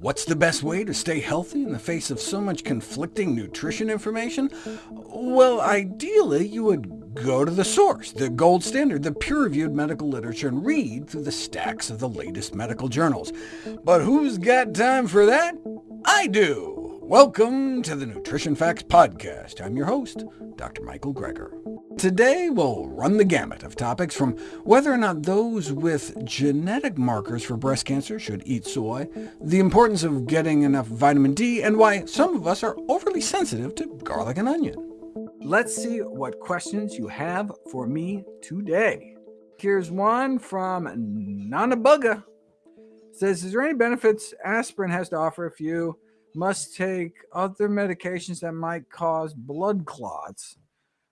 What's the best way to stay healthy in the face of so much conflicting nutrition information? Well, ideally, you would go to the source, the gold standard, the peer-reviewed medical literature, and read through the stacks of the latest medical journals. But who's got time for that? I do! Welcome to the Nutrition Facts Podcast. I'm your host, Dr. Michael Greger. Today, we'll run the gamut of topics from whether or not those with genetic markers for breast cancer should eat soy, the importance of getting enough vitamin D, and why some of us are overly sensitive to garlic and onion. Let's see what questions you have for me today. Here's one from Nanabuga. says, is there any benefits aspirin has to offer if you must take other medications that might cause blood clots?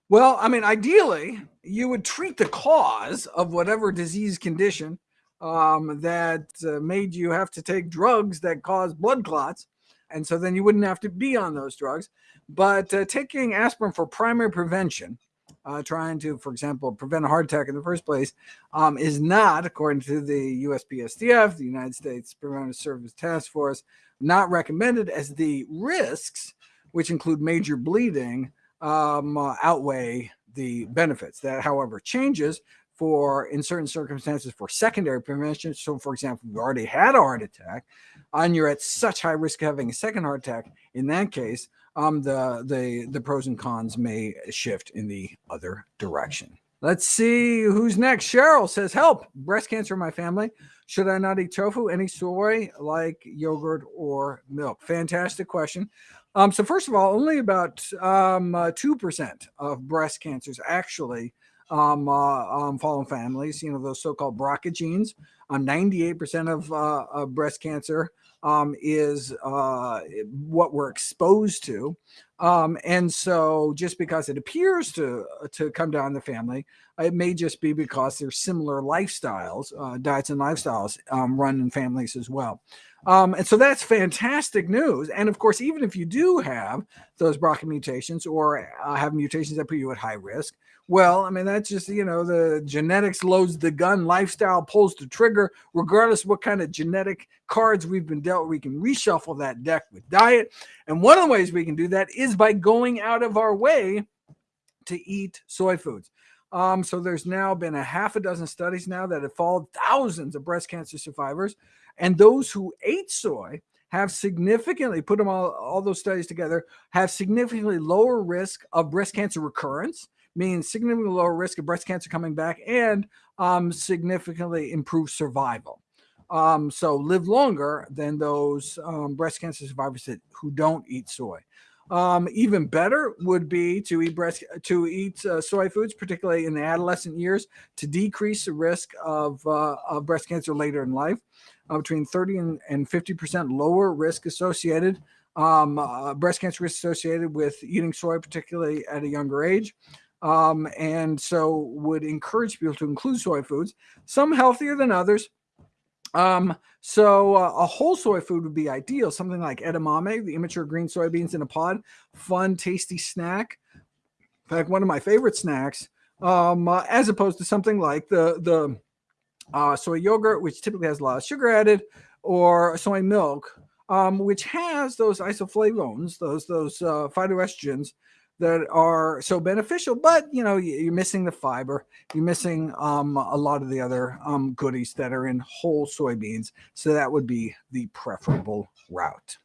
Well, I mean, ideally, you would treat the cause of whatever disease condition um, that uh, made you have to take drugs that cause blood clots. And so then you wouldn't have to be on those drugs. But uh, taking aspirin for primary prevention, uh, trying to, for example, prevent a heart attack in the first place, um, is not, according to the USPSTF, the United States Preventive Service Task Force, not recommended as the risks, which include major bleeding, um, uh, outweigh the benefits. That, however, changes for in certain circumstances for secondary prevention. So, for example, you already had a heart attack, and you're at such high risk of having a second heart attack. In that case, um, the the the pros and cons may shift in the other direction. Let's see who's next. Cheryl says, "Help! Breast cancer in my family. Should I not eat tofu? Any soy like yogurt or milk?" Fantastic question. Um, so first of all, only about um, uh, 2% of breast cancers actually um, uh, um, fall in families, you know, those so-called BRCA genes. Um, 98% of, uh, of breast cancer um, is uh, what we're exposed to. Um, and so just because it appears to, to come down the family, it may just be because there's similar lifestyles, uh, diets and lifestyles um, run in families as well. Um, and so that's fantastic news. And of course, even if you do have those BRCA mutations or uh, have mutations that put you at high risk, well, I mean, that's just, you know, the genetics loads the gun, lifestyle pulls the trigger, regardless what kind of genetic cards we've been dealt, we can reshuffle that deck with diet. And one of the ways we can do that is by going out of our way to eat soy foods. Um, so there's now been a half a dozen studies now that have followed thousands of breast cancer survivors and those who ate soy have significantly, put them all, all those studies together, have significantly lower risk of breast cancer recurrence, meaning significantly lower risk of breast cancer coming back and um, significantly improved survival. Um, so live longer than those um, breast cancer survivors that, who don't eat soy. Um, even better would be to eat breast to eat uh, soy foods, particularly in the adolescent years, to decrease the risk of, uh, of breast cancer later in life uh, between 30 and, and 50% lower risk associated, um, uh, breast cancer risk associated with eating soy, particularly at a younger age. Um, and so would encourage people to include soy foods, some healthier than others. Um, so uh, a whole soy food would be ideal, something like edamame, the immature green soybeans in a pod, fun, tasty snack. In fact, one of my favorite snacks, um, uh, as opposed to something like the the uh, soy yogurt, which typically has a lot of sugar added, or soy milk, um, which has those isoflavones, those those uh, phytoestrogens that are so beneficial. But you know, you're missing the fiber, you're missing um, a lot of the other um, goodies that are in whole soybeans. So that would be the preferable route.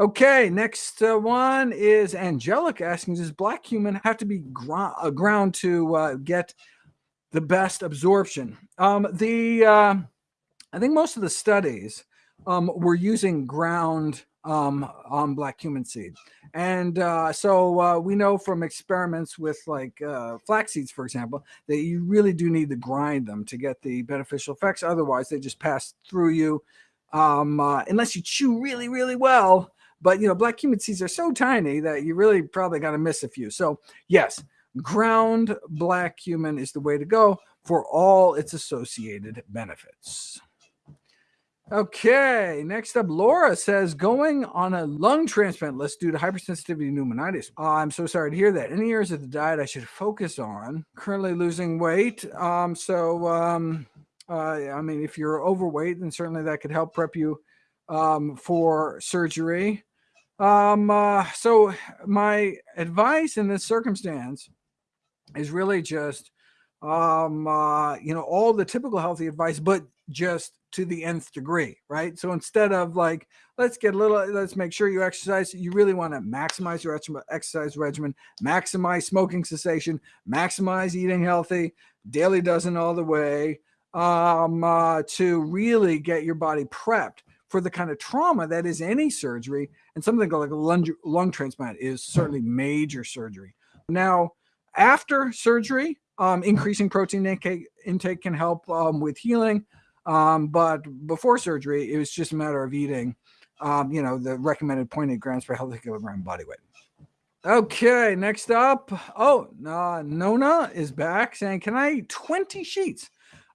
Okay, next uh, one is Angelic asking, does black cumin have to be uh, ground to uh, get the best absorption. Um, the uh, I think most of the studies um, were using ground um, on black cumin seed. And uh, so uh, we know from experiments with like uh, flax seeds, for example, that you really do need to grind them to get the beneficial effects. Otherwise, they just pass through you um, uh, unless you chew really, really well. But, you know, black cumin seeds are so tiny that you really probably got to miss a few. So, yes, ground black cumin is the way to go for all its associated benefits. Okay, next up, Laura says going on a lung transplant list due to hypersensitivity pneumonitis. Uh, I'm so sorry to hear that. Any areas of the diet I should focus on? Currently losing weight. Um, so, um, uh, I mean, if you're overweight, then certainly that could help prep you um, for surgery. Um, uh, so my advice in this circumstance is really just, um, uh, you know, all the typical healthy advice, but just to the nth degree, right? So instead of like, let's get a little, let's make sure you exercise, you really want to maximize your exercise regimen, maximize smoking cessation, maximize eating healthy, daily dozen all the way, um, uh, to really get your body prepped for the kind of trauma that is any surgery. And something like a lung, lung transplant is certainly major surgery. Now, after surgery, um, increasing protein intake, intake can help um, with healing. Um, but before surgery, it was just a matter of eating, um, you know, the recommended 0.8 grams per healthy kilogram body weight. Okay, next up. Oh, uh, Nona is back saying, Can I eat 20 sheets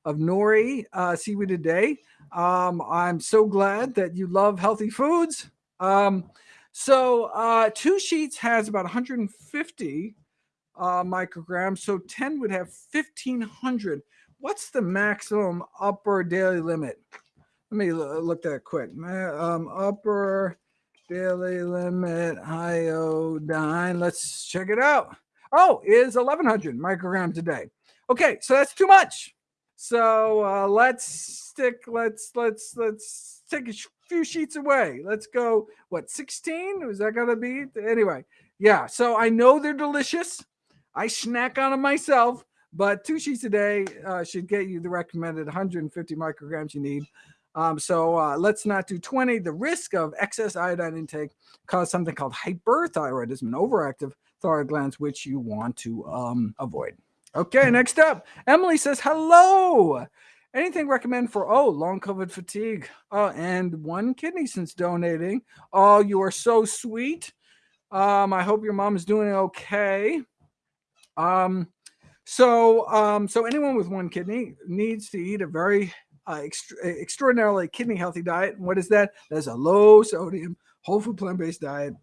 of nori uh, seaweed a day? Um, I'm so glad that you love healthy foods. Um, so, uh, two sheets has about 150 uh, micrograms. So, 10 would have 1500 what's the maximum upper daily limit? Let me look that quick. Um, upper daily limit iodine. Let's check it out. Oh, is 1100 micrograms a day. Okay, so that's too much. So uh, let's stick. Let's let's let's take a few sheets away. Let's go. What 16? Was that gonna be anyway? Yeah. So I know they're delicious. I snack on them myself, but two sheets a day uh, should get you the recommended 150 micrograms you need. Um, so uh, let's not do 20. The risk of excess iodine intake cause something called hyperthyroidism and overactive thyroid glands, which you want to um, avoid. Okay, next up, Emily says, hello. Anything recommend for, oh, long COVID fatigue uh, and one kidney since donating. Oh, you are so sweet. Um, I hope your mom is doing okay. Um, so, um, so anyone with one kidney needs to eat a very uh, extraordinarily kidney healthy diet. And what is that? That's a low sodium, whole food plant based diet,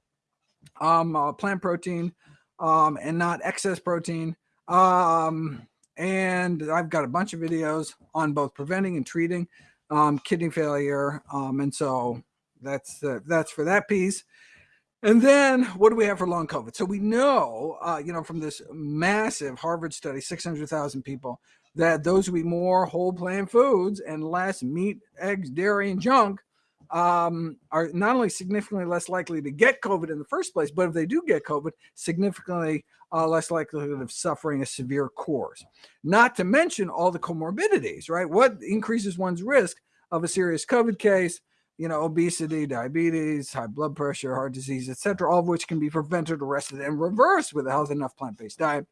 um, uh, plant protein, um, and not excess protein. Um, and I've got a bunch of videos on both preventing and treating um, kidney failure. Um, and so that's uh, that's for that piece. And then what do we have for long COVID? So we know, uh, you know, from this massive Harvard study, 600,000 people, that those who eat more whole plant foods and less meat, eggs, dairy, and junk um, are not only significantly less likely to get COVID in the first place, but if they do get COVID, significantly uh, less likelihood of suffering a severe course. Not to mention all the comorbidities, right? What increases one's risk of a serious COVID case? You know, obesity, diabetes, high blood pressure, heart disease, etc., all of which can be prevented, arrested, and reversed with a healthy enough plant-based diet.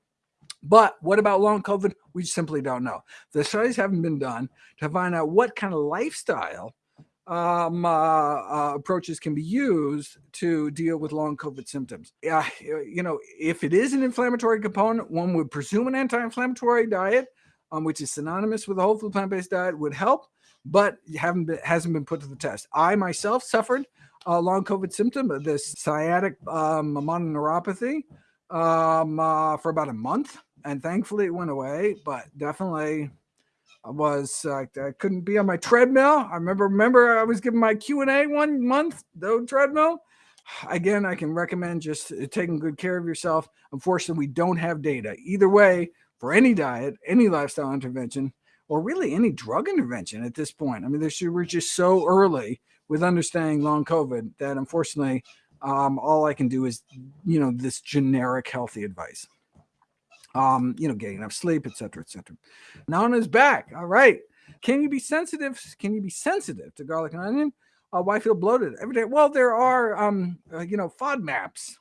But what about long COVID? We simply don't know. The studies haven't been done to find out what kind of lifestyle um, uh, uh, approaches can be used to deal with long COVID symptoms. Uh, you know, if it is an inflammatory component, one would presume an anti-inflammatory diet, um, which is synonymous with a whole food plant-based diet, would help but haven't been, hasn't been put to the test. I myself suffered a long COVID symptom, of this sciatic um, mononeuropathy um, uh, for about a month, and thankfully it went away. But definitely, I was uh, I couldn't be on my treadmill. I remember remember I was giving my Q and A one month, the treadmill. Again, I can recommend just taking good care of yourself. Unfortunately, we don't have data either way for any diet, any lifestyle intervention or really any drug intervention at this point. I mean, we're just so early with understanding long COVID that unfortunately, um, all I can do is, you know, this generic healthy advice. Um, you know, getting enough sleep, et cetera, et cetera. Nana's back. All right. Can you be sensitive? Can you be sensitive to garlic and onion? Uh, why feel bloated every day? Well, there are, um, uh, you know, FODMAPs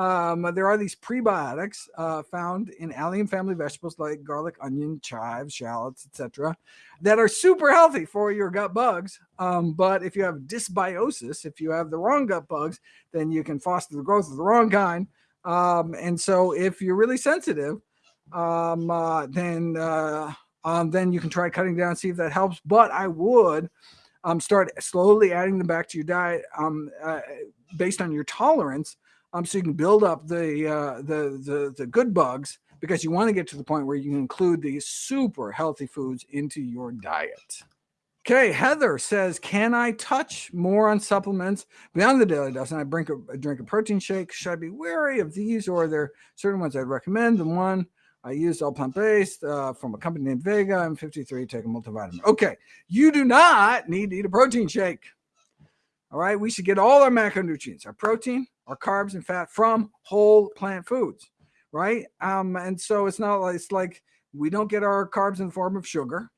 um, there are these prebiotics uh, found in allium family vegetables like garlic, onion, chives, shallots, etc., that are super healthy for your gut bugs. Um, but if you have dysbiosis, if you have the wrong gut bugs, then you can foster the growth of the wrong kind. Um, and so, if you're really sensitive, um, uh, then uh, um, then you can try cutting down, see if that helps. But I would um, start slowly adding them back to your diet uh, based on your tolerance um, so you can build up the, uh, the, the, the good bugs because you want to get to the point where you can include these super healthy foods into your diet. Okay, Heather says, "Can I touch more on supplements beyond the daily dose? And I drink a, drink a protein shake. Should I be wary of these, or are there certain ones I'd recommend? The one I use all plant based uh, from a company named Vega. I'm 53, take a multivitamin. Okay, you do not need to eat a protein shake. All right, we should get all our macronutrients, our protein, our carbs, and fat from whole plant foods, right? Um, and so it's not like it's like we don't get our carbs in the form of sugar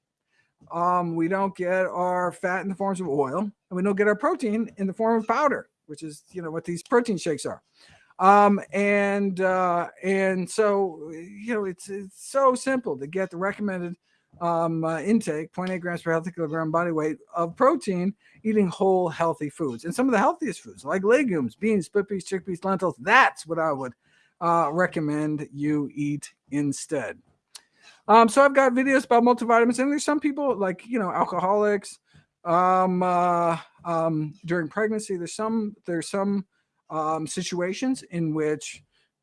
um, we don't get our fat in the forms of oil, and we don't get our protein in the form of powder, which is you know what these protein shakes are. Um, and uh, and so you know it's it's so simple to get the recommended um, uh, intake 0.8 grams per healthy kilogram body weight of protein eating whole healthy foods and some of the healthiest foods like legumes beans split peas chickpeas lentils that's what i would uh, recommend you eat instead um, so I've got videos about multivitamins, and there's some people like you know alcoholics um, uh, um, during pregnancy. There's some there's some um, situations in which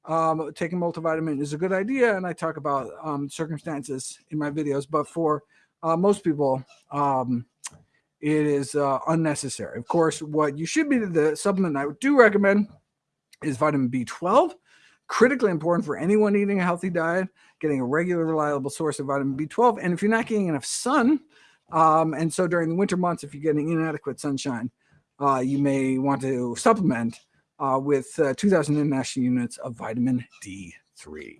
um, taking multivitamin is a good idea, and I talk about um, circumstances in my videos. But for uh, most people, um, it is uh, unnecessary. Of course, what you should be the supplement I do recommend is vitamin B12 critically important for anyone eating a healthy diet, getting a regular, reliable source of vitamin B12. And if you're not getting enough sun, um, and so during the winter months, if you're getting inadequate sunshine, uh, you may want to supplement uh, with uh, 2,000 international units of vitamin D3.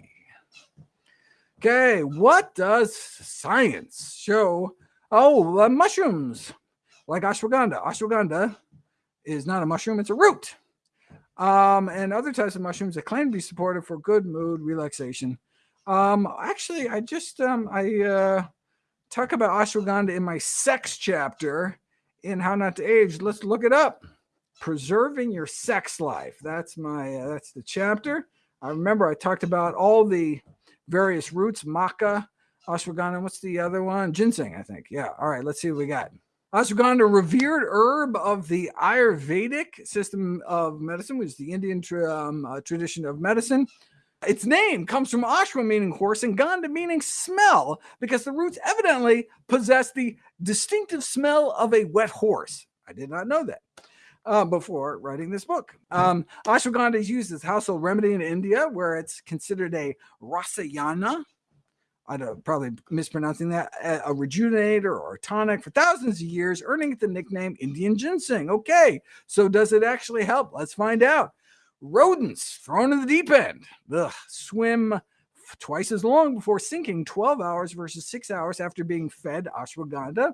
Okay, what does science show? Oh, uh, mushrooms like ashwagandha. Ashwagandha is not a mushroom, it's a root um, and other types of mushrooms that claim to be supportive for good mood relaxation. Um, actually, I just um, I uh, talk about ashwagandha in my sex chapter in How Not to Age. Let's look it up. Preserving your sex life. That's my uh, that's the chapter. I remember I talked about all the various roots, maca, ashwagandha. What's the other one? Ginseng, I think. Yeah. All right. Let's see what we got. Ashwagandha, revered herb of the Ayurvedic system of medicine, which is the Indian tra- um, uh, tradition of medicine. Its name comes from ashwa meaning horse and gandha meaning smell, because the roots evidently possess the distinctive smell of a wet horse. I did not know that. Uh, before writing this book. Um, ashwagandha is used as household remedy in India, where it's considered a rasayana, I'm probably mispronouncing that, a rejuvenator or a tonic for thousands of years, earning it the nickname Indian ginseng. Okay, so does it actually help? Let's find out. Rodents thrown in the deep end. Ugh, swim twice as long before sinking 12 hours versus six hours after being fed ashwagandha.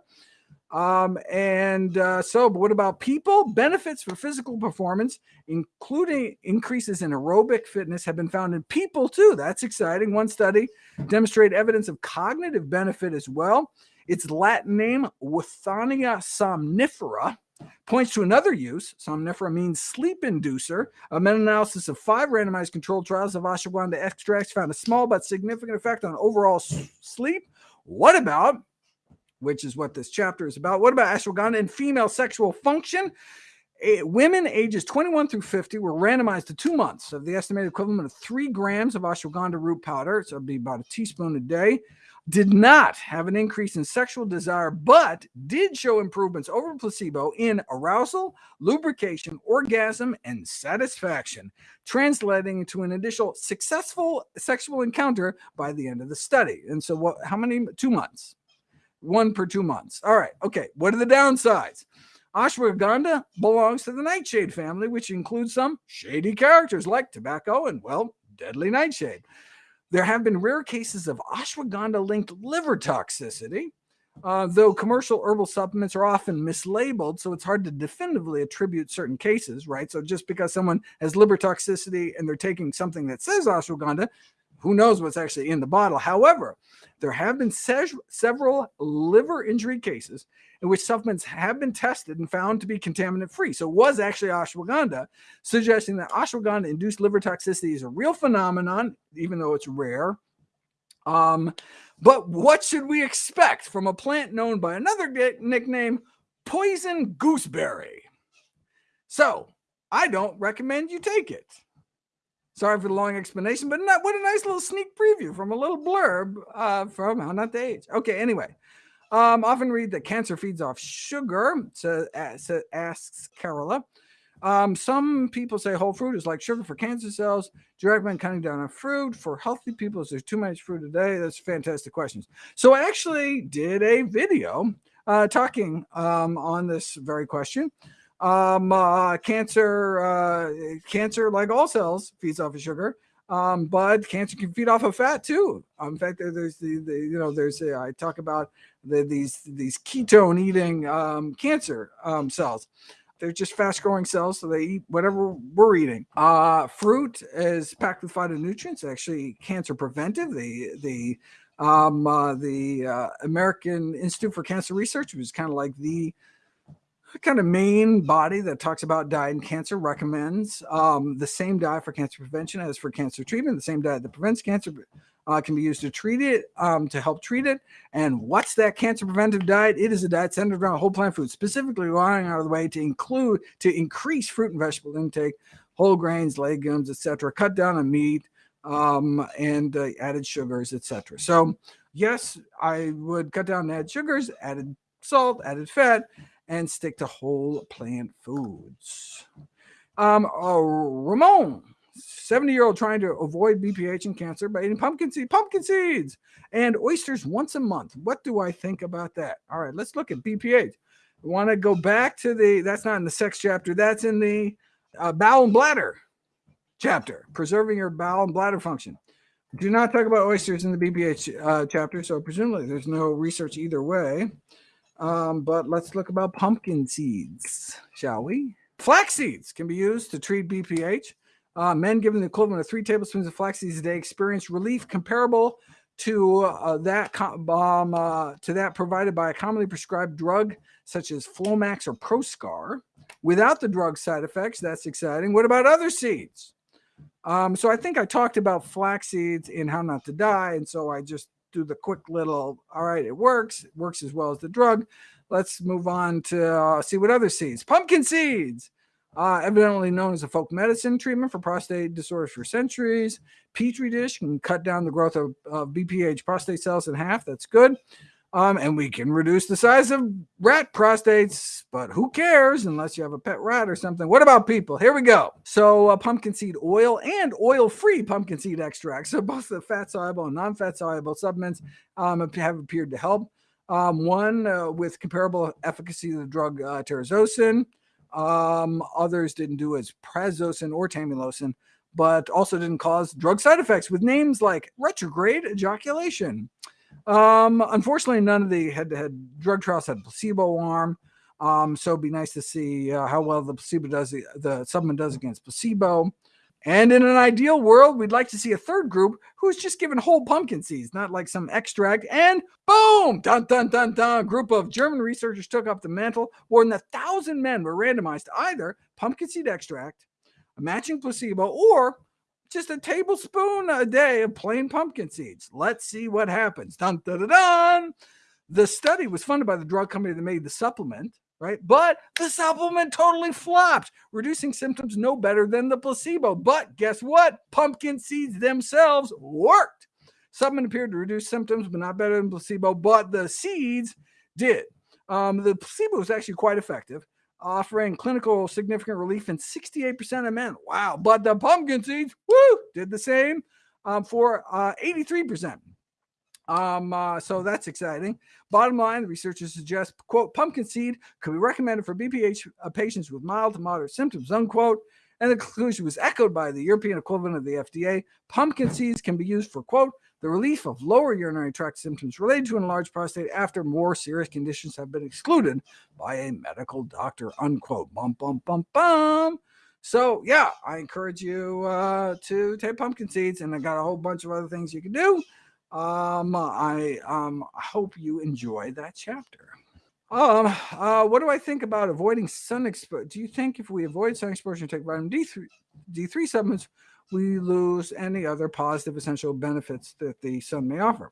Um, and uh, so, but what about people? Benefits for physical performance, including increases in aerobic fitness, have been found in people too. That's exciting. One study demonstrated evidence of cognitive benefit as well. Its Latin name, Withania somnifera, points to another use. Somnifera means sleep inducer. A meta analysis of five randomized controlled trials of ashwagandha extracts found a small but significant effect on overall sleep. What about which is what this chapter is about. What about ashwagandha and female sexual function? Women ages 21 through 50 were randomized to two months of the estimated equivalent of three grams of ashwagandha root powder, so it'd be about a teaspoon a day, did not have an increase in sexual desire, but did show improvements over placebo in arousal, lubrication, orgasm, and satisfaction, translating to an additional successful sexual encounter by the end of the study. And so, what? How many? Two months one per two months. All right. Okay. What are the downsides? Ashwagandha belongs to the nightshade family, which includes some shady characters like tobacco and, well, deadly nightshade. There have been rare cases of ashwagandha linked liver toxicity, uh, though commercial herbal supplements are often mislabeled, so it's hard to definitively attribute certain cases, right? So just because someone has liver toxicity and they're taking something that says ashwagandha who knows what's actually in the bottle? However, there have been se- several liver injury cases in which supplements have been tested and found to be contaminant free. So it was actually ashwagandha, suggesting that ashwagandha induced liver toxicity is a real phenomenon, even though it's rare. Um, but what should we expect from a plant known by another nickname, poison gooseberry? So I don't recommend you take it. Sorry for the long explanation, but not, what a nice little sneak preview from a little blurb uh, from How Not to Age. Okay, anyway, Um, often read that cancer feeds off sugar, so, uh, so asks Carola. Um, some people say whole fruit is like sugar for cancer cells. Do you recommend cutting down on fruit for healthy people? Is there too much fruit a day? That's fantastic questions. So I actually did a video uh, talking um, on this very question. Um, uh, cancer, uh, cancer, like all cells, feeds off of sugar. Um, but cancer can feed off of fat too. Um, in fact, there's the, the you know there's a, I talk about the, these these ketone eating um, cancer um, cells. They're just fast growing cells, so they eat whatever we're eating. Uh, fruit is packed with phytonutrients, actually cancer preventive. The the um, uh, the uh, American Institute for Cancer Research, which is kind of like the kind of main body that talks about diet and cancer, recommends um, the same diet for cancer prevention as for cancer treatment. The same diet that prevents cancer uh, can be used to treat it, um, to help treat it. And what's that cancer preventive diet? It is a diet centered around whole plant foods, specifically going out of the way to include to increase fruit and vegetable intake, whole grains, legumes, etc. Cut down on meat um, and uh, added sugars, etc. So yes, I would cut down on added sugars, added salt, added fat, and stick to whole plant foods. Um, uh, Ramon 70 year old trying to avoid BPH and cancer by eating pumpkin seed, pumpkin seeds and oysters once a month. What do I think about that? All right, let's look at BPH. We want to go back to the, that's not in the sex chapter, that's in the uh, bowel and bladder chapter, preserving your bowel and bladder function. Do not talk about oysters in the BPH uh, chapter, so presumably there's no research either way. Um, but let's look about pumpkin seeds, shall we? Flax seeds can be used to treat BPH. Uh, men given the equivalent of three tablespoons of flax seeds a day experience relief comparable to uh, that um, uh, to that provided by a commonly prescribed drug such as Flomax or Proscar without the drug side effects. That's exciting. What about other seeds? Um, so I think I talked about flax seeds in How Not to Die, and so I just do the quick little. All right, it works. It works as well as the drug. Let's move on to uh, see what other seeds. Pumpkin seeds uh, evidently known as a folk medicine treatment for prostate disorders for centuries. Petri dish can cut down the growth of, of BPH prostate cells in half. That's good. Um, and we can reduce the size of rat prostates, but who cares unless you have a pet rat or something? What about people? Here we go. So, uh, pumpkin seed oil and oil free pumpkin seed extract. So, both the fat soluble and non fat soluble supplements um, have appeared to help. Um, one uh, with comparable efficacy to the drug uh, terazosin. Um, others didn't do as prazosin or tamsulosin, but also didn't cause drug side effects with names like retrograde ejaculation. Um, unfortunately, none of the head-to-head drug trials had placebo arm. Um, so it'd be nice to see uh, how well the placebo does, the supplement does against placebo. And in an ideal world, we'd like to see a third group who's just given whole pumpkin seeds, not like some extract. And boom, dun dun dun dun. A group of German researchers took up the mantle. More than a thousand men were randomized to either pumpkin seed extract, a matching placebo, or just a tablespoon a day of plain pumpkin seeds. Let's see what happens. Dun dun dun dun. The study was funded by the drug company that made the supplement right? But the supplement totally flopped, reducing symptoms no better than the placebo. But guess what? Pumpkin seeds themselves worked. Supplement appeared to reduce symptoms, but not better than placebo. But the seeds did. Um, the placebo was actually quite effective, offering clinical significant relief in 68% of men. Wow. But the pumpkin seeds, woo, did the same um, for uh, 83%. Um, uh, so that's exciting. Bottom line, researchers suggest, quote, pumpkin seed could be recommended for BPH uh, patients with mild to moderate symptoms, unquote. And the conclusion was echoed by the European equivalent of the FDA. Pumpkin seeds can be used for, quote, the relief of lower urinary tract symptoms related to enlarged prostate after more serious conditions have been excluded by a medical doctor, unquote. Bum, bum, bum, bum. So, yeah, I encourage you uh, to take pumpkin seeds, and I got a whole bunch of other things you can do. Um, I um hope you enjoy that chapter. Um, uh, what do I think about avoiding sun exposure? Do you think if we avoid sun exposure and take vitamin D3, D3 supplements, we lose any other positive essential benefits that the sun may offer?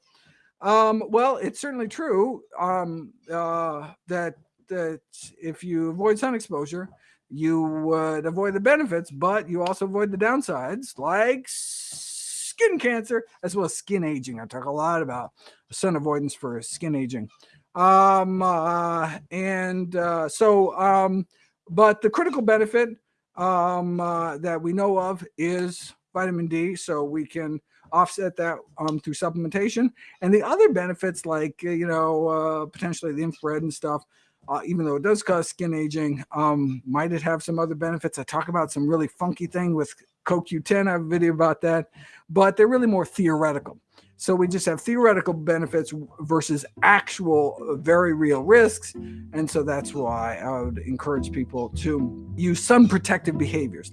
Um, well, it's certainly true um, uh, that that if you avoid sun exposure, you would avoid the benefits, but you also avoid the downsides, like skin cancer as well as skin aging. I talk a lot about sun avoidance for skin aging. Um, uh, and uh, so, um, but the critical benefit um, uh, that we know of is vitamin D, so we can offset that um, through supplementation. And the other benefits, like uh, you know, uh, potentially the infrared and stuff, uh, even though it does cause skin aging, um, might it have some other benefits? I talk about some really funky thing with CoQ10. I have a video about that, but they're really more theoretical. So we just have theoretical benefits versus actual uh, very real risks. And so that's why I would encourage people to use some protective behaviors.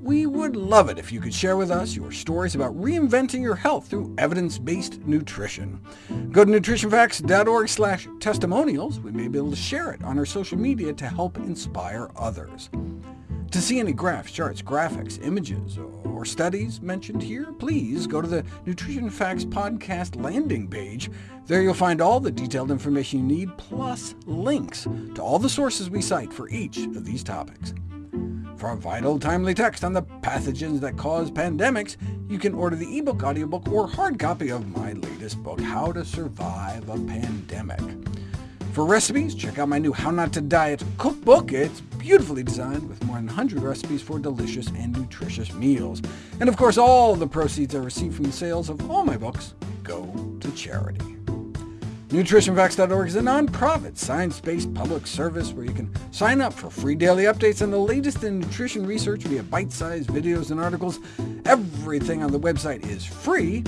We would love it if you could share with us your stories about reinventing your health through evidence-based nutrition. Go to nutritionfacts.org slash testimonials. We may be able to share it on our social media to help inspire others. To see any graphs, charts, graphics, images, or studies mentioned here, please go to the Nutrition Facts podcast landing page. There you'll find all the detailed information you need, plus links to all the sources we cite for each of these topics. For a vital, timely text on the pathogens that cause pandemics, you can order the ebook, audiobook, or hard copy of my latest book, How to Survive a Pandemic. For recipes, check out my new How Not to Diet cookbook. It's beautifully designed with more than 100 recipes for delicious and nutritious meals. And of course, all the proceeds I receive from the sales of all my books go to charity. NutritionFacts.org is a nonprofit, science-based public service where you can sign up for free daily updates on the latest in nutrition research via bite-sized videos and articles. Everything on the website is free.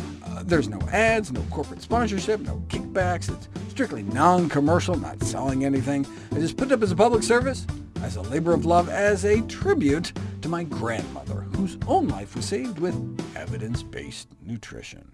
There's no ads, no corporate sponsorship, no kickbacks. It's strictly non-commercial, not selling anything. I just put it up as a public service, as a labor of love, as a tribute to my grandmother, whose own life was saved with evidence-based nutrition.